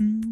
Mm-hmm.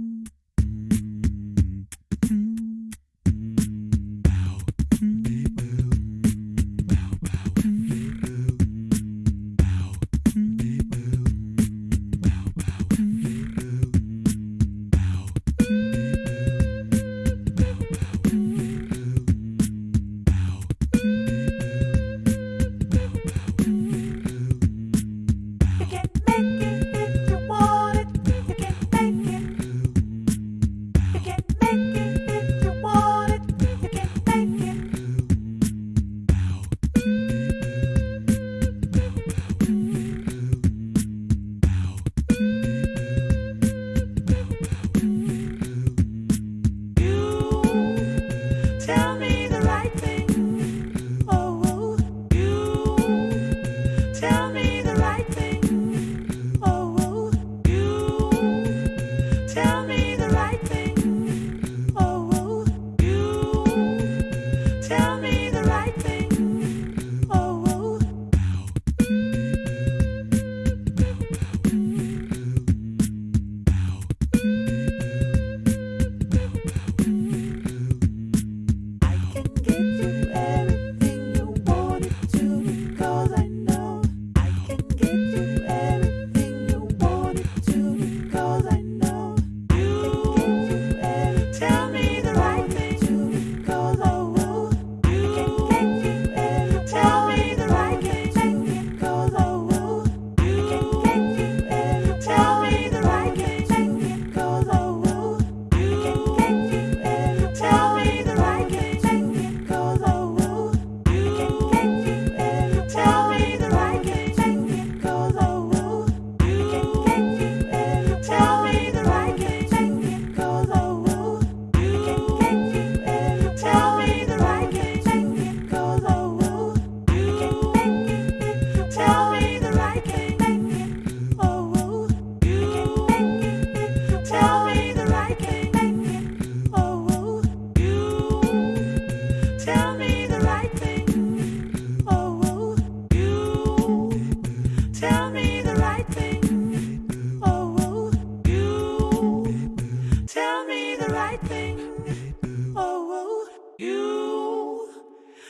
You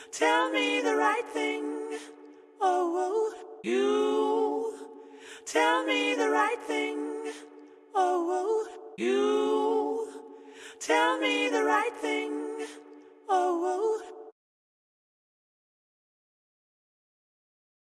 Tell me the right thing. Oh, oh, you. Tell me the right thing. Oh, oh, you. Tell me the right thing. Oh,